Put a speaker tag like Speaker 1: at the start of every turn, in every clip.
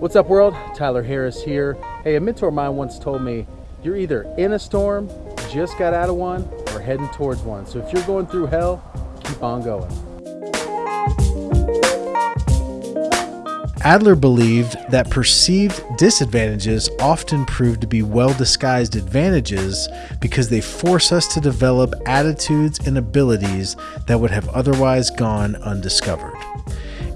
Speaker 1: What's up world? Tyler Harris here. Hey, a mentor of mine once told me, you're either in a storm, just got out of one, or heading towards one. So if you're going through hell, keep on going.
Speaker 2: Adler believed that perceived disadvantages often prove to be well disguised advantages because they force us to develop attitudes and abilities that would have otherwise gone undiscovered.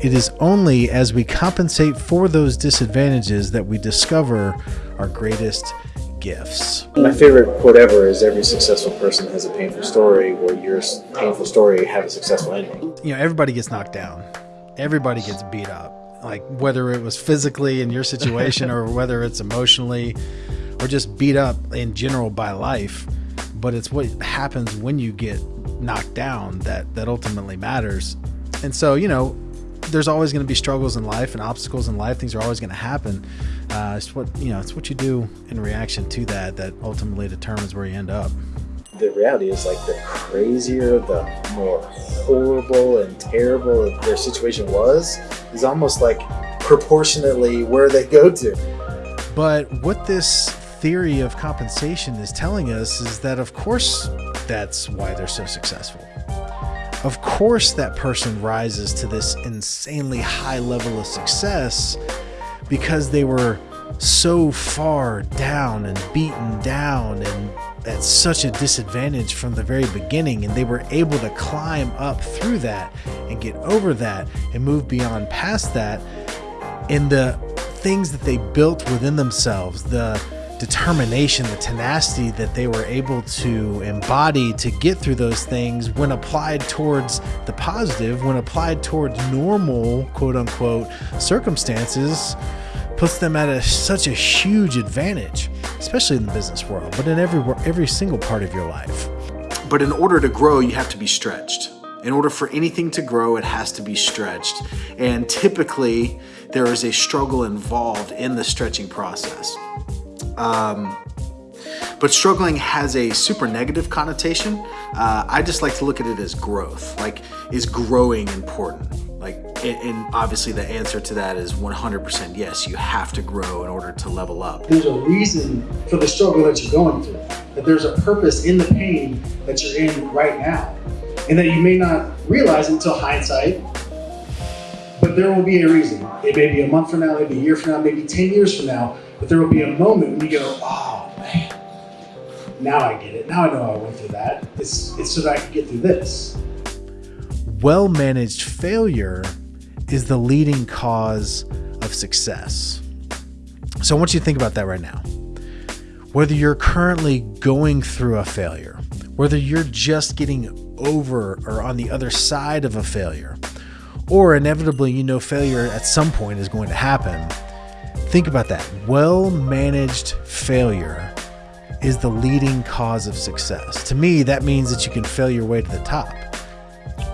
Speaker 2: It is only as we compensate for those disadvantages that we discover our greatest gifts.
Speaker 3: My favorite quote ever is every successful person has a painful story where your painful story had a successful ending.
Speaker 2: You know, everybody gets knocked down. Everybody gets beat up. Like whether it was physically in your situation or whether it's emotionally or just beat up in general by life, but it's what happens when you get knocked down that that ultimately matters. And so, you know, there's always going to be struggles in life and obstacles in life. Things are always going to happen. Uh, it's what you know. It's what you do in reaction to that that ultimately determines where you end up.
Speaker 3: The reality is, like the crazier, the more horrible and terrible their situation was, is almost like proportionately where they go to.
Speaker 2: But what this theory of compensation is telling us is that, of course, that's why they're so successful. Of course, that person rises to this insanely high level of success because they were so far down and beaten down and at such a disadvantage from the very beginning and they were able to climb up through that and get over that and move beyond past that. And the things that they built within themselves the determination, the tenacity that they were able to embody to get through those things when applied towards the positive, when applied towards normal, quote unquote, circumstances, puts them at a, such a huge advantage, especially in the business world, but in every, every single part of your life.
Speaker 4: But in order to grow, you have to be stretched. In order for anything to grow, it has to be stretched. And typically, there is a struggle involved in the stretching process. Um, but struggling has a super negative connotation. Uh, I just like to look at it as growth. Like, is growing important? Like, and obviously the answer to that is 100% yes. You have to grow in order to level up.
Speaker 5: There's a reason for the struggle that you're going through. That there's a purpose in the pain that you're in right now, and that you may not realize until hindsight. But there will be a reason. It may be a month from now, maybe a year from now, maybe 10 years from now but there will be a moment when you go, oh man, now I get it. Now I know I went through that. It's, it's so that I can get through this.
Speaker 2: Well managed failure is the leading cause of success. So I want you to think about that right now. Whether you're currently going through a failure, whether you're just getting over or on the other side of a failure, or inevitably you know failure at some point is going to happen Think about that. Well managed failure is the leading cause of success. To me, that means that you can fail your way to the top.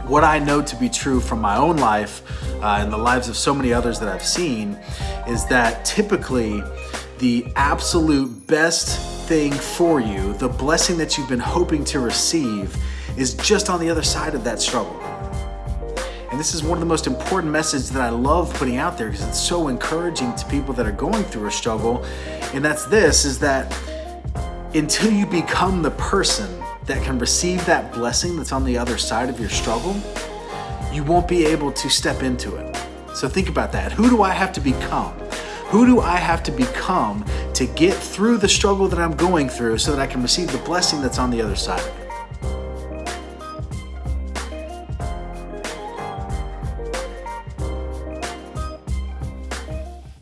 Speaker 4: What I know to be true from my own life uh, and the lives of so many others that I've seen is that typically the absolute best thing for you, the blessing that you've been hoping to receive, is just on the other side of that struggle. And this is one of the most important messages that I love putting out there because it's so encouraging to people that are going through a struggle. And that's this, is that until you become the person that can receive that blessing that's on the other side of your struggle, you won't be able to step into it. So think about that. Who do I have to become? Who do I have to become to get through the struggle that I'm going through so that I can receive the blessing that's on the other side?